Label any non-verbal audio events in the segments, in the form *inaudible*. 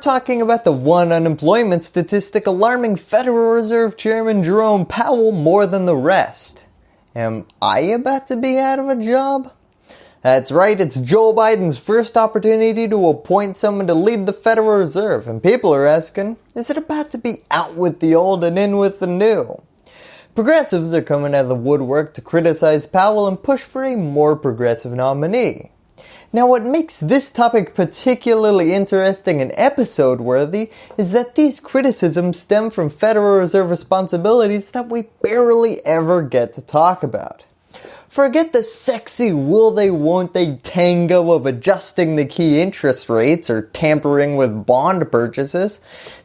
talking about the one unemployment statistic alarming Federal Reserve Chairman Jerome Powell more than the rest. Am I about to be out of a job? That's right, it's Joe Biden's first opportunity to appoint someone to lead the Federal Reserve and people are asking, is it about to be out with the old and in with the new? Progressives are coming out of the woodwork to criticize Powell and push for a more progressive nominee. Now what makes this topic particularly interesting and episode worthy is that these criticisms stem from Federal Reserve responsibilities that we barely ever get to talk about. Forget the sexy will they won't they tango of adjusting the key interest rates or tampering with bond purchases.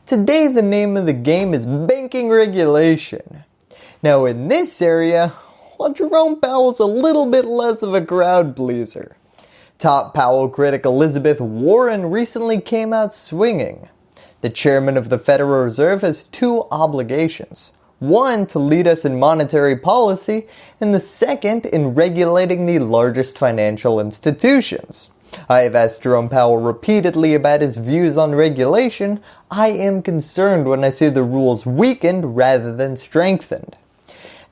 Today the name of the game is banking regulation. Now in this area, well Jerome is a little bit less of a crowd pleaser. Top Powell critic Elizabeth Warren recently came out swinging. The chairman of the Federal Reserve has two obligations. One to lead us in monetary policy and the second in regulating the largest financial institutions. I have asked Jerome Powell repeatedly about his views on regulation. I am concerned when I see the rules weakened rather than strengthened.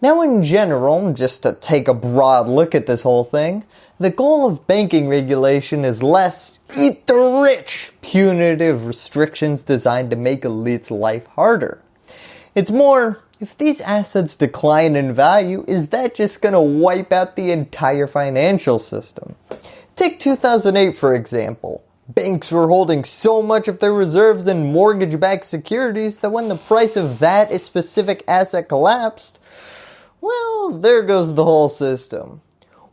Now in general, just to take a broad look at this whole thing, the goal of banking regulation is less eat the rich punitive restrictions designed to make elites life harder. It's more if these assets decline in value, is that just going to wipe out the entire financial system? Take 2008 for example. Banks were holding so much of their reserves in mortgage-backed securities that when the price of that specific asset collapsed, well, there goes the whole system.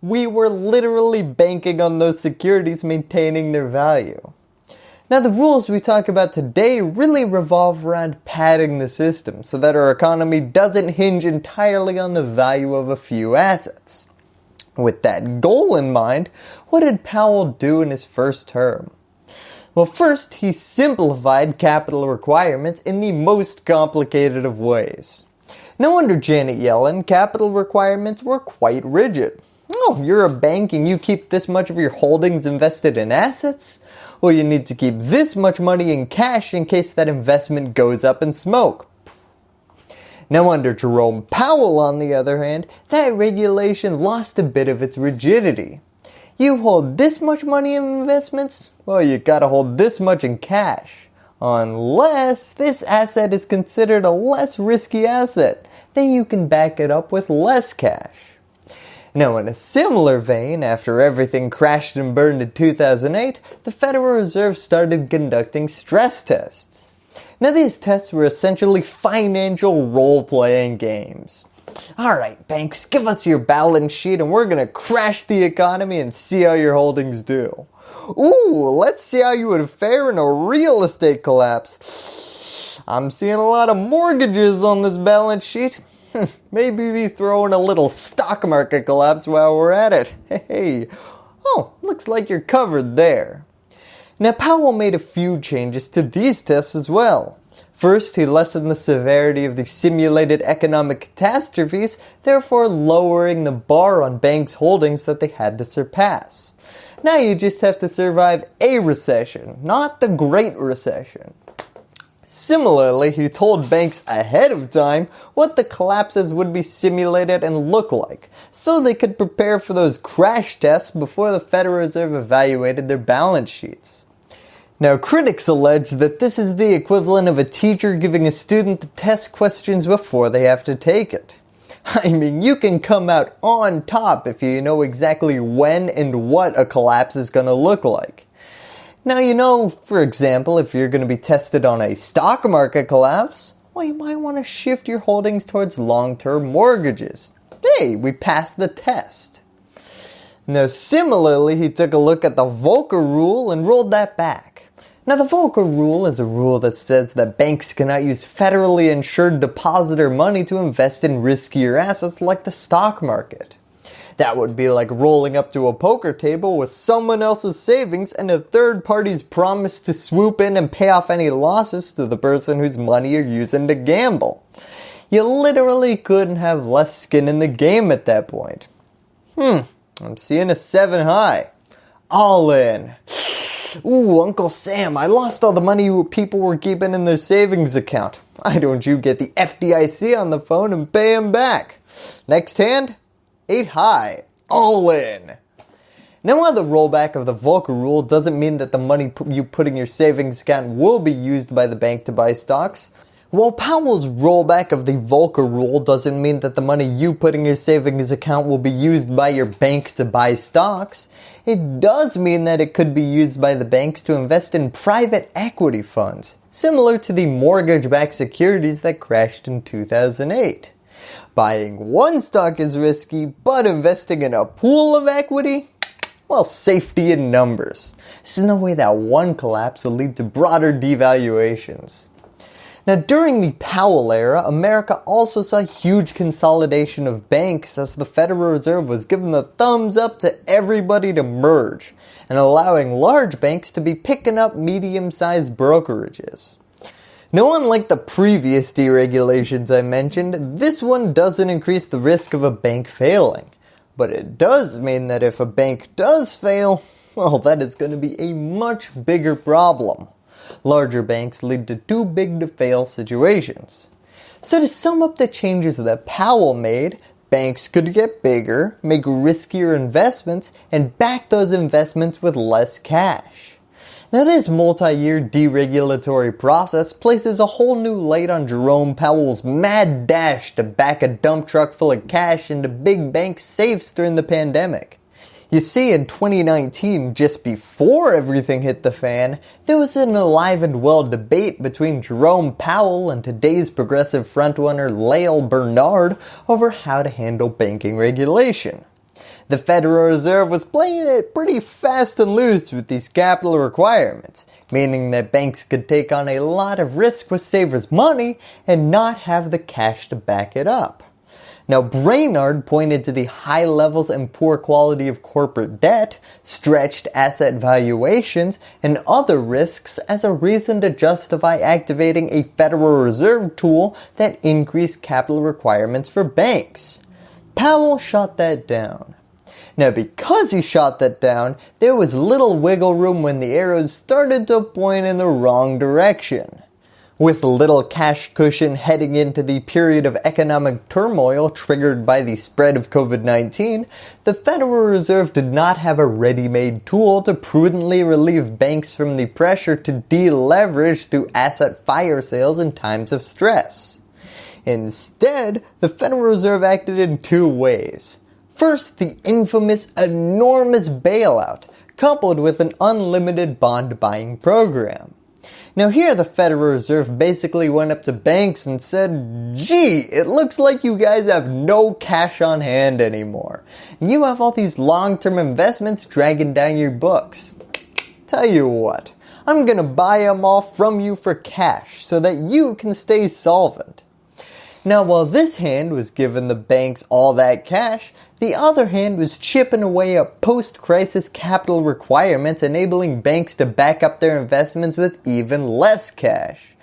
We were literally banking on those securities maintaining their value. Now the rules we talk about today really revolve around padding the system so that our economy doesn't hinge entirely on the value of a few assets. With that goal in mind, what did Powell do in his first term? Well first, he simplified capital requirements in the most complicated of ways. Now under Janet Yellen, capital requirements were quite rigid. Oh, you're a bank and you keep this much of your holdings invested in assets? Well, you need to keep this much money in cash in case that investment goes up in smoke. Now under Jerome Powell on the other hand, that regulation lost a bit of its rigidity. You hold this much money in investments? Well, you gotta hold this much in cash. Unless this asset is considered a less risky asset, then you can back it up with less cash. Now in a similar vein, after everything crashed and burned in 2008, the Federal Reserve started conducting stress tests. Now these tests were essentially financial role-playing games. Alright banks, give us your balance sheet and we're going to crash the economy and see how your holdings do. Ooh, let's see how you would fare in a real estate collapse. I'm seeing a lot of mortgages on this balance sheet. *laughs* Maybe we throw in a little stock market collapse while we're at it. *laughs* Hey, oh, looks like you're covered there. Now Powell made a few changes to these tests as well. First, he lessened the severity of the simulated economic catastrophes, therefore lowering the bar on banks' holdings that they had to surpass. Now you just have to survive a recession, not the Great Recession. Similarly, he told banks ahead of time what the collapses would be simulated and look like, so they could prepare for those crash tests before the Federal Reserve evaluated their balance sheets. Now critics allege that this is the equivalent of a teacher giving a student the test questions before they have to take it. *laughs* I mean, you can come out on top if you know exactly when and what a collapse is going to look like. Now you know, for example, if you're going to be tested on a stock market collapse, well you might want to shift your holdings towards long-term mortgages. Hey, we passed the test. Now similarly, he took a look at the Volcker rule and rolled that back. Now the Volcker rule is a rule that says that banks cannot use federally insured depositor money to invest in riskier assets like the stock market. That would be like rolling up to a poker table with someone else's savings and a third party's promise to swoop in and pay off any losses to the person whose money you're using to gamble. You literally couldn't have less skin in the game at that point. Hmm, I'm seeing a 7 high. All in. Ooh, Uncle Sam, I lost all the money people were keeping in their savings account. Why don't you get the FDIC on the phone and pay them back? Next hand, 8 high, all in. Now while the rollback of the Volcker rule doesn't mean that the money you put in your savings account will be used by the bank to buy stocks, while Powell's rollback of the Volcker rule doesn't mean that the money you put in your savings account will be used by your bank to buy stocks, it does mean that it could be used by the banks to invest in private equity funds, similar to the mortgage-backed securities that crashed in 2008. Buying one stock is risky, but investing in a pool of equity? Well, safety in numbers. There's no way that one collapse will lead to broader devaluations. Now during the Powell era, America also saw huge consolidation of banks as the Federal Reserve was giving the thumbs up to everybody to merge and allowing large banks to be picking up medium-sized brokerages. Now unlike the previous deregulations I mentioned, this one doesn't increase the risk of a bank failing. But it does mean that if a bank does fail, well that is going to be a much bigger problem larger banks lead to too big to fail situations. So to sum up the changes that Powell made, banks could get bigger, make riskier investments, and back those investments with less cash. Now this multi-year deregulatory process places a whole new light on Jerome Powell's mad dash to back a dump truck full of cash into big bank safes during the pandemic. You see, in 2019, just before everything hit the fan, there was an alive and well debate between Jerome Powell and today's progressive frontrunner Lael Brainard over how to handle banking regulation. The Federal Reserve was playing it pretty fast and loose with these capital requirements, meaning that banks could take on a lot of risk with savers' money and not have the cash to back it up. Now Brainard pointed to the high levels and poor quality of corporate debt, stretched asset valuations, and other risks as a reason to justify activating a Federal Reserve tool that increased capital requirements for banks. Powell shot that down. Now because he shot that down, there was little wiggle room when the arrows started to point in the wrong direction. With little cash cushion heading into the period of economic turmoil triggered by the spread of COVID-19, the Federal Reserve did not have a ready-made tool to prudently relieve banks from the pressure to deleverage through asset fire sales in times of stress. Instead, the Federal Reserve acted in two ways. First, the infamous enormous bailout, coupled with an unlimited bond buying program. Now here the Federal Reserve basically went up to banks and said, gee, it looks like you guys have no cash on hand anymore. And you have all these long-term investments dragging down your books. Tell you what, I'm going to buy them all from you for cash so that you can stay solvent. Now while this hand was giving the banks all that cash, the other hand was chipping away at post-crisis capital requirements enabling banks to back up their investments with even less cash.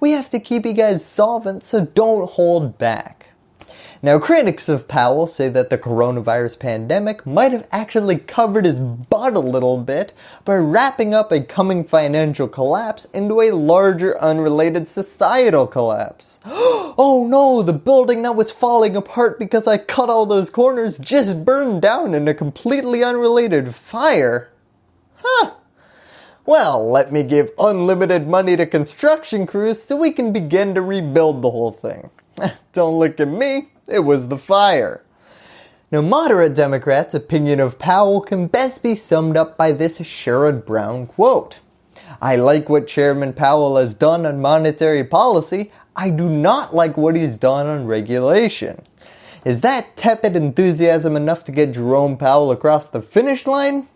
We have to keep you guys solvent so don't hold back. Now critics of Powell say that the coronavirus pandemic might have actually covered his butt a little bit by wrapping up a coming financial collapse into a larger unrelated societal collapse. *gasps* oh no, the building that was falling apart because I cut all those corners just burned down in a completely unrelated fire. Huh. Well, let me give unlimited money to construction crews so we can begin to rebuild the whole thing. *laughs* Don't look at me, it was the fire. Now moderate Democrats' opinion of Powell can best be summed up by this Sherrod Brown quote. I like what Chairman Powell has done on monetary policy, I do not like what he's done on regulation. Is that tepid enthusiasm enough to get Jerome Powell across the finish line?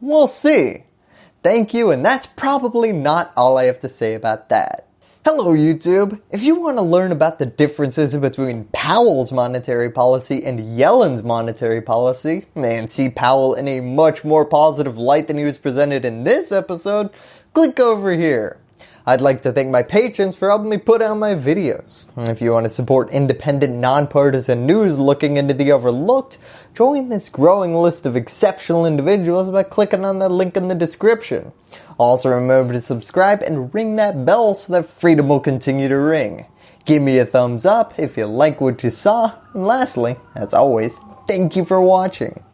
We'll see. Thank you and that's probably not all I have to say about that. Hello YouTube! If you want to learn about the differences between Powell's monetary policy and Yellen's monetary policy, and see Powell in a much more positive light than he was presented in this episode, click over here. I'd like to thank my patrons for helping me put out my videos. If you want to support independent, nonpartisan news looking into the overlooked, join this growing list of exceptional individuals by clicking on the link in the description. Also remember to subscribe and ring that bell so that freedom will continue to ring. Give me a thumbs up if you like what you saw, and lastly, as always, thank you for watching.